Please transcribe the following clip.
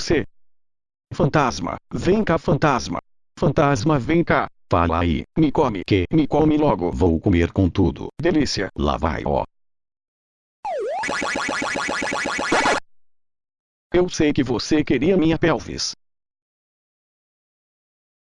você. Fantasma, vem cá fantasma. Fantasma vem cá. Fala aí, Me come que me come logo. vou comer com tudo. Delícia. Lá vai ó. Eu sei que você queria minha pelvis.